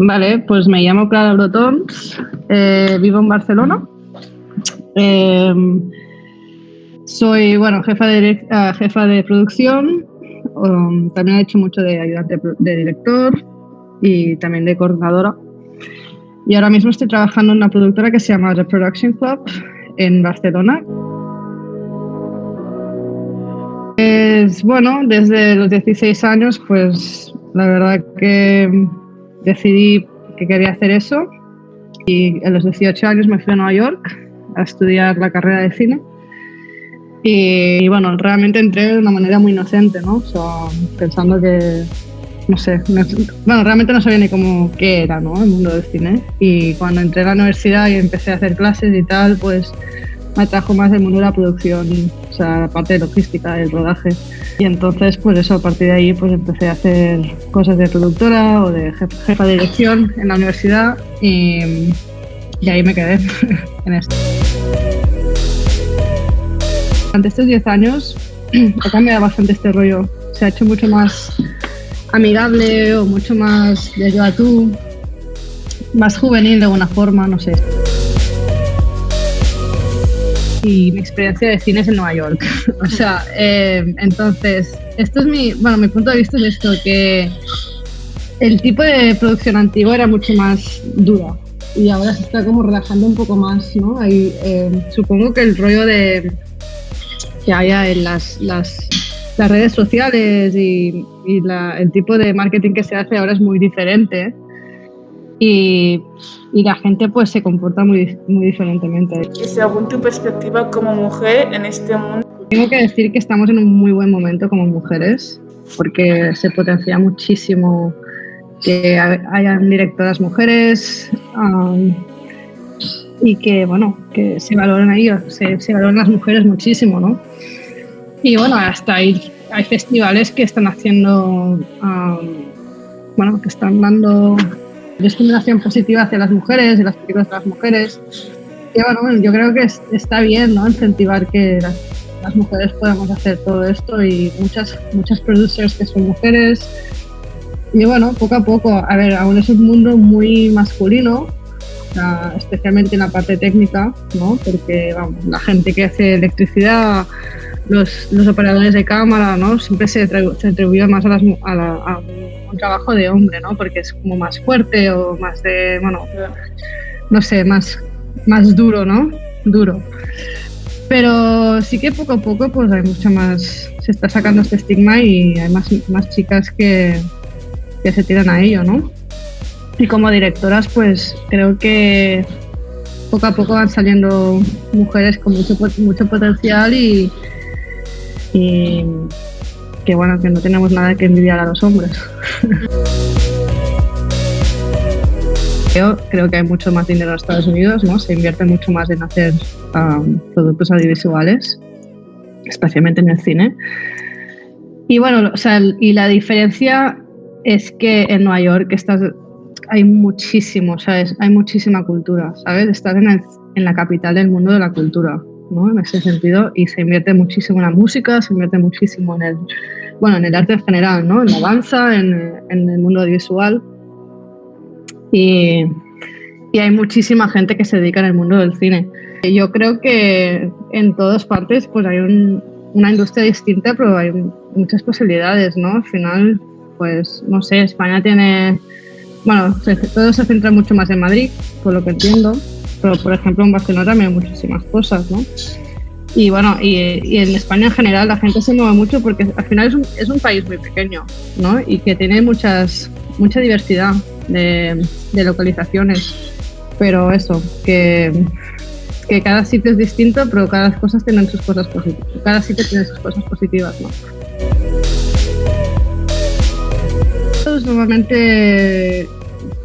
Vale, pues me llamo Clara Brotons, eh, vivo en Barcelona. Eh, soy, bueno, jefa de, uh, jefa de producción, um, también he hecho mucho de ayudante de director y también de coordinadora. Y ahora mismo estoy trabajando en una productora que se llama The Production Club en Barcelona. Es, bueno, desde los 16 años, pues la verdad que decidí que quería hacer eso y a los 18 años me fui a Nueva York a estudiar la carrera de cine. Y, bueno, realmente entré de una manera muy inocente, ¿no? Pensando que, no sé, bueno, realmente no sabía ni cómo qué era, ¿no? El mundo del cine. Y cuando entré a la universidad y empecé a hacer clases y tal, pues me atrajo más el mundo de la producción, o sea, la parte de logística, del rodaje. Y entonces, pues eso, a partir de ahí, pues empecé a hacer cosas de productora o de jefa de dirección en la universidad y, y ahí me quedé en esto. Durante estos 10 años ha cambiado bastante este rollo. Se ha hecho mucho más amigable o mucho más de yo a tú, más juvenil de alguna forma, no sé y mi experiencia de cine es en Nueva York. o sea, eh, entonces, esto es mi, bueno, mi punto de vista es esto, que el tipo de producción antiguo era mucho más dura y ahora se está como relajando un poco más, ¿no? Eh, supongo que el rollo de que haya en las, las, redes sociales y, el tipo de marketing que se hace ahora es muy diferente y, y, la gente pues se comporta muy, muy diferentemente. Y según tu perspectiva como mujer en este mundo... Tengo que decir que estamos en un muy buen momento como mujeres, porque se potencia muchísimo que hayan directoras mujeres um, y que, bueno, que se valoren ahí, se, se valoran las mujeres muchísimo, ¿no? Y bueno, hasta hay, hay festivales que están haciendo, um, bueno, que están dando discriminación positiva hacia las mujeres y las películas de las mujeres. Y bueno, yo creo que está bien ¿no? incentivar que las, las, mujeres podamos hacer todo esto y muchas, muchas producers que son mujeres. Y bueno, poco a poco, a ver, aún es un mundo muy masculino, especialmente en la parte técnica, ¿no? porque vamos, la gente que hace electricidad, los, los operadores de cámara, ¿no? siempre se, se más a, las, a, la, a un trabajo de hombre, ¿no? Porque es como más fuerte o más de, bueno, no sé, más, más duro, ¿no? Duro. Pero sí que poco a poco pues hay mucho más, se está sacando este estigma y hay más, más chicas que, que se tiran a ello, ¿no? Y como directoras pues creo que poco a poco van saliendo mujeres con mucho, mucho potencial y, y que bueno, que no tenemos nada que envidiar a los hombres. Yo creo que hay mucho más dinero en Estados Unidos, ¿no? Se invierte mucho más en hacer um, productos audiovisuales, especialmente en el cine. Y bueno, o sea, y la diferencia es que en Nueva York estás, hay muchísimo, ¿sabes? Hay muchísima cultura, ¿sabes? Estás en, el, en la capital del mundo de la cultura. ¿No? en ese sentido y se invierte muchísimo en la música, se invierte muchísimo en el, bueno, en el arte en general, ¿no? en la danza, en, en el mundo audiovisual y, y, hay muchísima gente que se dedica en el mundo del cine. Yo creo que en todas partes pues hay un, una industria distinta, pero hay muchas posibilidades, ¿no? Al final, pues no sé, España tiene, bueno, todo se centra mucho más en Madrid, por lo que entiendo, pero por ejemplo en Barcelona también hay muchísimas cosas, ¿no? Y bueno, y, y, en España en general la gente se mueve mucho porque al final es un, es un país muy pequeño, ¿no? Y que tiene muchas, mucha diversidad de, de localizaciones. Pero eso, que, que cada sitio es distinto, pero cada cosas tienen sus cosas positivas. Cada sitio tiene sus cosas positivas, ¿no? Normalmente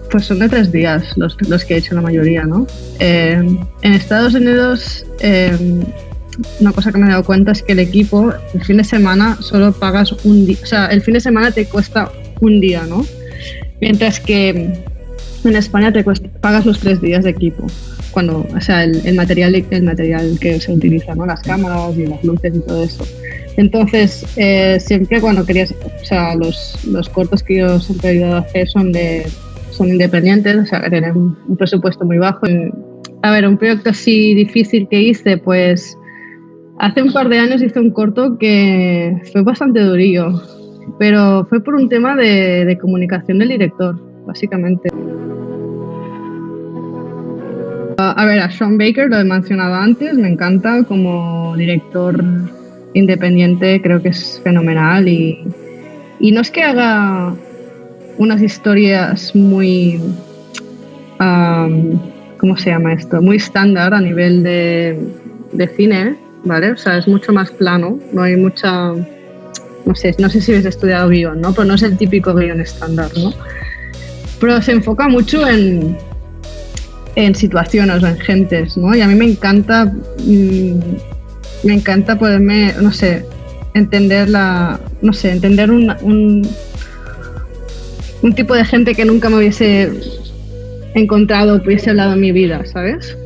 pues son de tres días los, los que he hecho la mayoría, ¿no? Eh, en Estados Unidos, eh, una cosa que me he dado cuenta es que el equipo, el fin de semana, solo pagas un día, o sea, el fin de semana te cuesta un día, ¿no? Mientras que en España te cuesta, pagas los tres días de equipo. Cuando, o sea, el, material, el material que se utiliza, ¿no? Las cámaras y las luces y todo eso. Entonces, eh, siempre cuando querías, o sea, los, los cortos que yo siempre he ido a hacer son de son independientes, o sea, que tienen un presupuesto muy bajo. A ver, un proyecto así difícil que hice, pues hace un par de años hice un corto que fue bastante durillo, pero fue por un tema de, de comunicación del director, básicamente. A ver, a Sean Baker lo he mencionado antes, me encanta como director independiente, creo que es fenomenal y, y no es que haga unas historias muy, ¿cómo se llama esto? Muy estándar a nivel de, de, cine, ¿vale? O sea, es mucho más plano, no hay mucha, no sé, no sé si habéis estudiado guion, ¿no? Pero no es el típico guion estándar, ¿no? Pero se enfoca mucho en, en situaciones o en gentes, ¿no? Y a mí me encanta, mm, me encanta poderme, no sé, entender la, no sé, entender un, un, un tipo de gente que nunca me hubiese encontrado, hubiese hablado en mi vida, ¿sabes?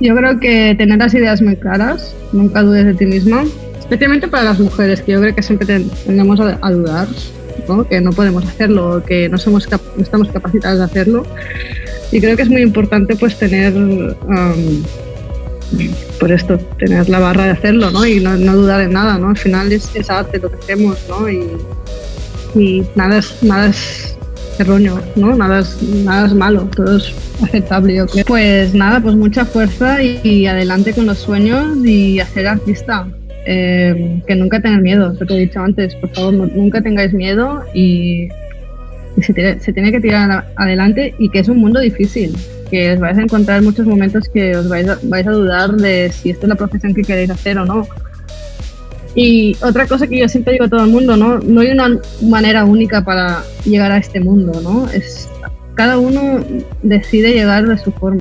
Yo creo que tener las ideas muy claras, nunca dudes de ti misma, especialmente para las mujeres, que yo creo que siempre tendemos a, dudar, ¿no? que no podemos hacerlo, que no, somos estamos capacitadas de hacerlo. Y creo que es muy importante pues tener, por esto, tener la barra de hacerlo ¿no? y no, dudar en nada. ¿no? Al final es, es arte lo que hacemos ¿no? y, y nada es, nada es erróneo, ¿no? Nada es, nada es malo, todo es aceptable, yo creo. Pues nada, pues mucha fuerza y, adelante con los sueños y hacer artista. Eh, que nunca tengan miedo, lo que he dicho antes, por favor, nunca tengáis miedo y, se, tiene, que tirar adelante y que es un mundo difícil, que os vais a encontrar muchos momentos que os vais a, vais a dudar de si esto es la profesión que queréis hacer o no y otra cosa que yo siempre digo a todo el mundo, ¿no? No hay una manera única para llegar a este mundo, ¿no? Es, cada uno decide llegar de su forma.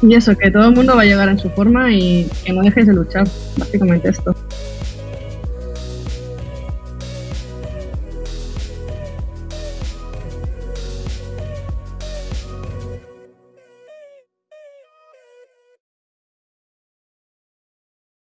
Y eso, que todo el mundo va a llegar en su forma y que no dejes de luchar, básicamente esto.